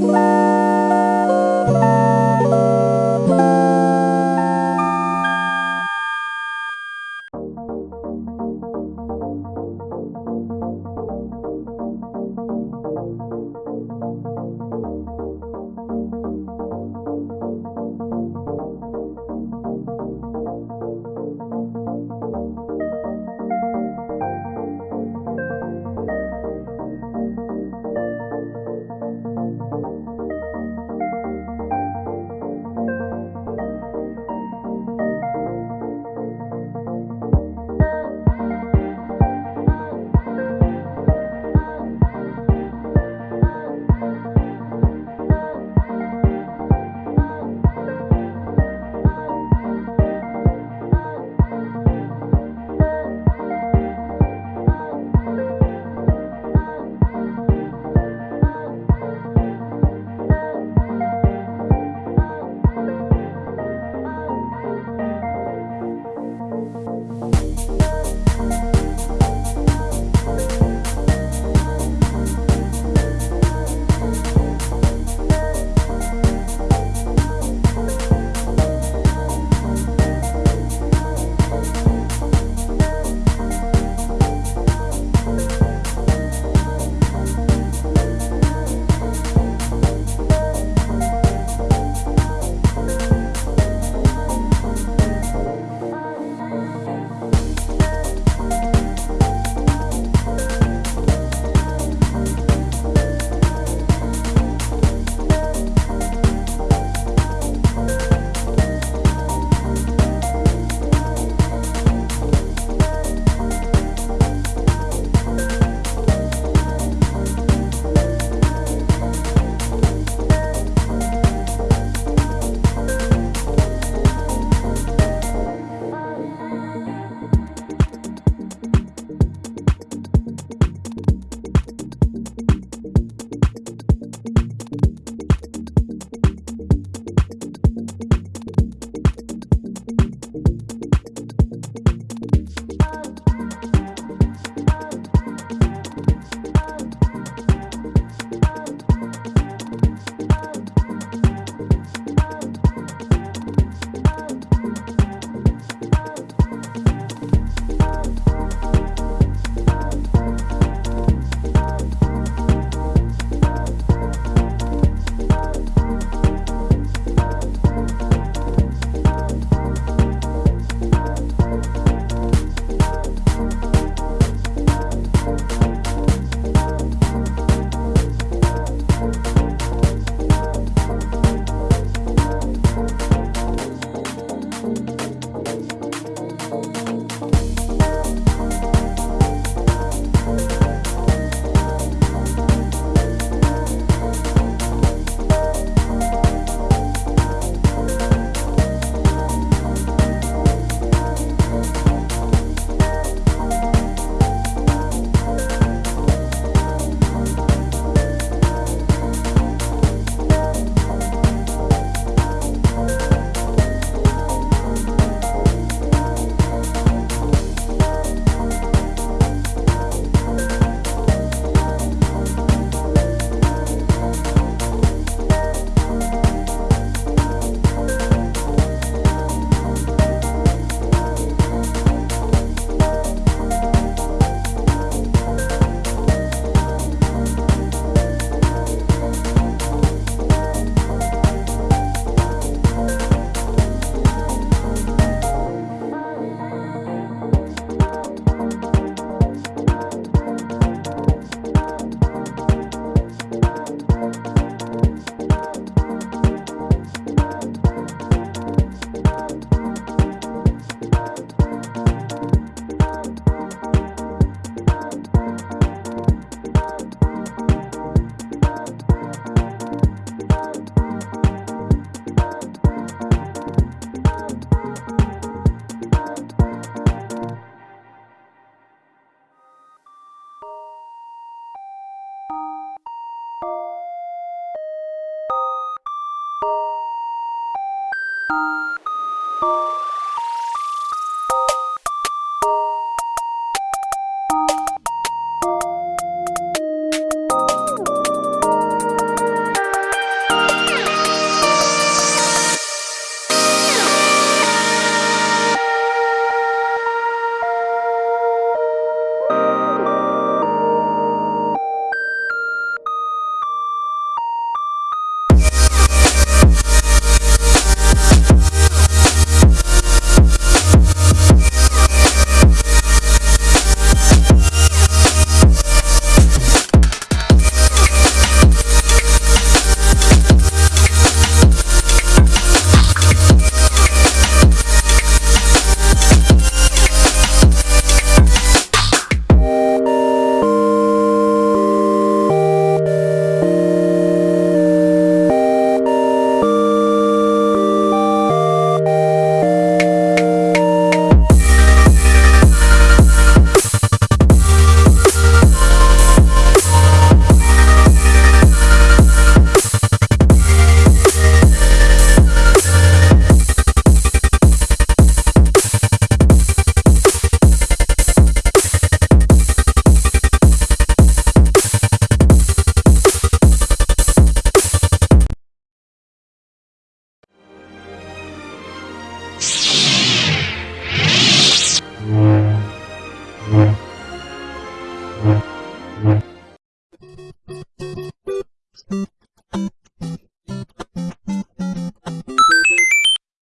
Bye.